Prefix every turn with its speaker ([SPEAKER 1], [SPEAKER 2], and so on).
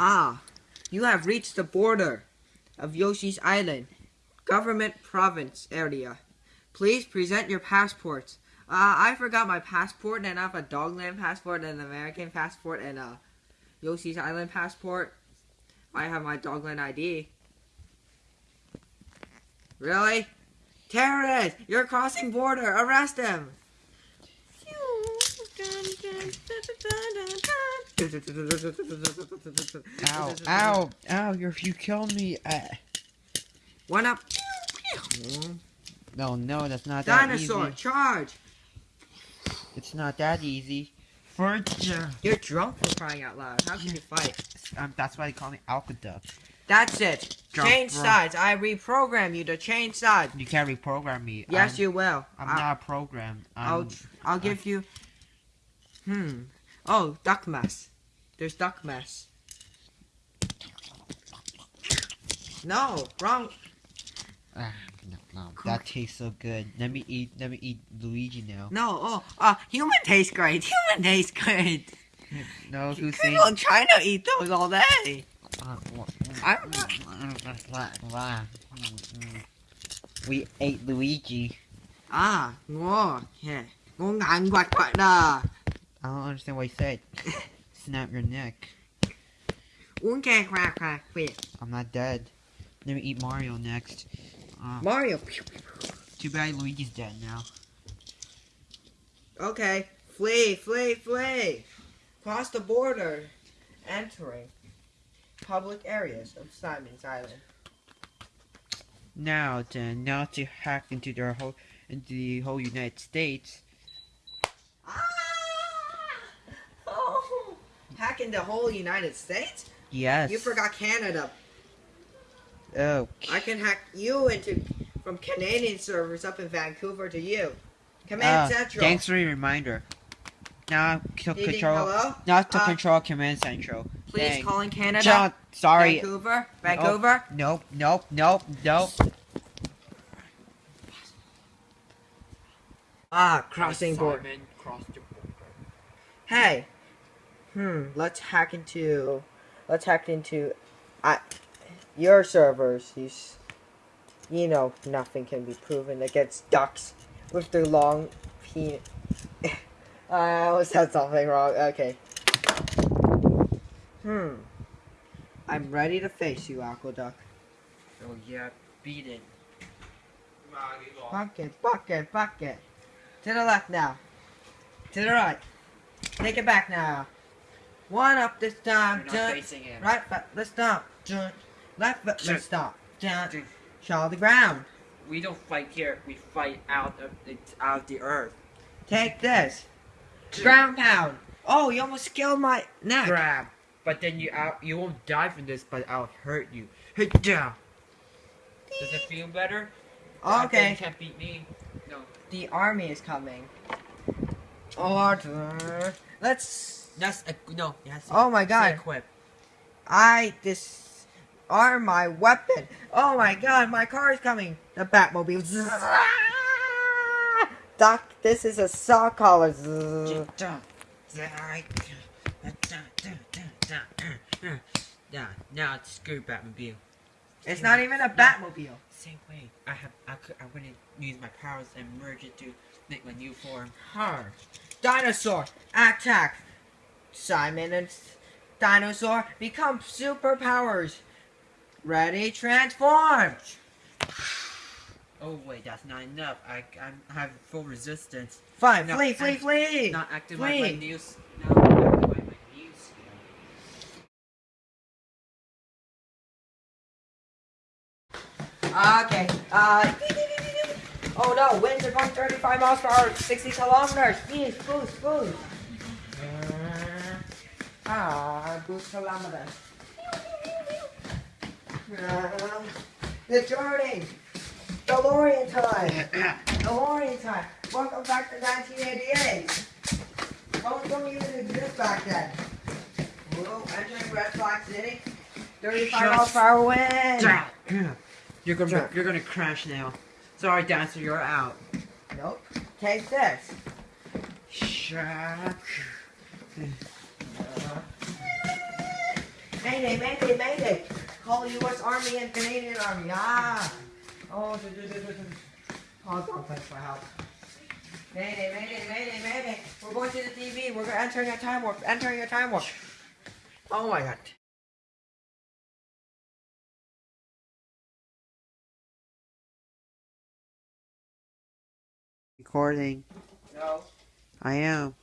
[SPEAKER 1] Ah, you have reached the border of Yoshi's Island, government province area. Please present your passports. Uh, I forgot my passport and I have a Dogland passport and an American passport and a Yoshi's Island passport. I have my Dogland ID. Really? Terrorist! You're crossing border! Arrest him!
[SPEAKER 2] Ow, ow, ow, you're, you killed me. Uh,
[SPEAKER 1] One up.
[SPEAKER 2] no, no, that's not that
[SPEAKER 1] Dinosaur,
[SPEAKER 2] easy.
[SPEAKER 1] charge!
[SPEAKER 2] It's not that easy. Uh,
[SPEAKER 1] You're drunk for crying out loud. How can you fight?
[SPEAKER 2] um, that's why they call me Alcaduck.
[SPEAKER 1] That's it.
[SPEAKER 2] Drunk
[SPEAKER 1] change sides. I reprogram you to change sides.
[SPEAKER 2] You can't reprogram me.
[SPEAKER 1] Yes,
[SPEAKER 2] I'm,
[SPEAKER 1] you will.
[SPEAKER 2] I'm
[SPEAKER 1] I'll,
[SPEAKER 2] not a program.
[SPEAKER 1] I'll,
[SPEAKER 2] I'm,
[SPEAKER 1] I'll give you. Hmm. Oh, duck mess. There's duck mess. No, wrong.
[SPEAKER 2] Ah, no, no, that tastes so good. Let me eat. Let me eat Luigi now.
[SPEAKER 1] No. Oh, uh, human tastes great. Human tastes great.
[SPEAKER 2] No, who's saying?
[SPEAKER 1] People in China eat those all day. I'm
[SPEAKER 2] We ate Luigi.
[SPEAKER 1] Ah. Yeah. Ngon ngạn quạt quạt đà.
[SPEAKER 2] I don't understand what you said. Snap your neck.
[SPEAKER 1] Okay, quạt quạt quạt.
[SPEAKER 2] I'm not dead. Let me eat Mario next. Uh,
[SPEAKER 1] Mario.
[SPEAKER 2] too bad Luigi's dead now.
[SPEAKER 1] Okay. Flee, flee, flee. Cross the border. Entering public areas of Simon's Island.
[SPEAKER 2] Now then, now to hack into their whole into the whole United States.
[SPEAKER 1] Ah! Oh! Hacking the whole United States?
[SPEAKER 2] Yes.
[SPEAKER 1] You forgot Canada.
[SPEAKER 2] Oh.
[SPEAKER 1] I can hack you into from Canadian servers up in Vancouver to you.
[SPEAKER 2] Uh,
[SPEAKER 1] Command Central.
[SPEAKER 2] thanks for the reminder. Now to
[SPEAKER 1] Ding, ding,
[SPEAKER 2] control.
[SPEAKER 1] hello?
[SPEAKER 2] Now to
[SPEAKER 1] Uh,
[SPEAKER 2] control Command Central.
[SPEAKER 1] Please
[SPEAKER 2] Dang.
[SPEAKER 1] calling Canada.
[SPEAKER 2] John, sorry.
[SPEAKER 1] Vancouver. Vancouver.
[SPEAKER 2] Nope. Nope. Nope. Nope.
[SPEAKER 1] Ah, crossing border.
[SPEAKER 2] Simon crossed the border.
[SPEAKER 1] Hey. Hmm. Let's hack into. Let's hack into. I. Your servers. He's. You know, nothing can be proven against ducks with their long penis. I almost said something wrong. Okay. Hmm. I'm ready to face you, Aqueduct.
[SPEAKER 2] Oh yeah, beat it.
[SPEAKER 1] Bucket, bucket, bucket. To the left now. To the right. Take it back now. One up this time.
[SPEAKER 2] You're not facing him.
[SPEAKER 1] Right foot, let's. Jump. Left foot, let's. Jump. Show the ground.
[SPEAKER 2] We don't fight here. We fight out of the out of the earth.
[SPEAKER 1] Take this. Ground pound. Oh, you almost killed my neck.
[SPEAKER 2] Grab. But then you out. You won't die from this, but I'll hurt you. Hit down. Does it feel better?
[SPEAKER 1] Okay.
[SPEAKER 2] You can't beat me. No.
[SPEAKER 1] The army is coming. Order. Let's.
[SPEAKER 2] That's a, no. Yes.
[SPEAKER 1] Oh my god.
[SPEAKER 2] Equip.
[SPEAKER 1] I disarm my weapon. Oh my god, my car is coming. The Batmobile. Doc, this is a saw collar.
[SPEAKER 2] Yeah, now it's screw Batmobile.
[SPEAKER 1] It's not even a Batmobile.
[SPEAKER 2] Same way. I have. I could. I'm gonna use my powers and merge it to make my new form.
[SPEAKER 1] Har. Dinosaur, attack. Simon and Dinosaur become superpowers. Ready, transform.
[SPEAKER 2] Oh wait, that's not enough. I I'm, have full resistance.
[SPEAKER 1] Fine,
[SPEAKER 2] No,
[SPEAKER 1] flee, flee,
[SPEAKER 2] I-
[SPEAKER 1] flee.
[SPEAKER 2] Not activate my
[SPEAKER 1] Flee.
[SPEAKER 2] Now activate my new.
[SPEAKER 1] Okay. Uh. Oh no, winds are going 35 miles per hour, 60 kilometers. Boost, boost, boost. Ah, kilometers. Uh, the journey. DeLorean time. DeLorean time. Welcome back to 1988. Welcome you didn't exist back then. Whoa, entering Red Flag City. 35
[SPEAKER 2] Shut
[SPEAKER 1] miles hour wind.
[SPEAKER 2] You're gonna
[SPEAKER 1] Sure.
[SPEAKER 2] you're gonna crash now. Sorry, dancer, you're out.
[SPEAKER 1] Nope. Take this.
[SPEAKER 2] Shock.
[SPEAKER 1] Mayday, mayday, mayday. Call U.S. Army and Canadian Army. Ah. Oh, duh, duh, duh, duh, duh. oh don't thanks for help. Mayday, mayday, mayday, mayday. We're going to the TV. We're entering a time warp. Entering a time warp. Oh my god. Recording.
[SPEAKER 2] No.
[SPEAKER 1] I am.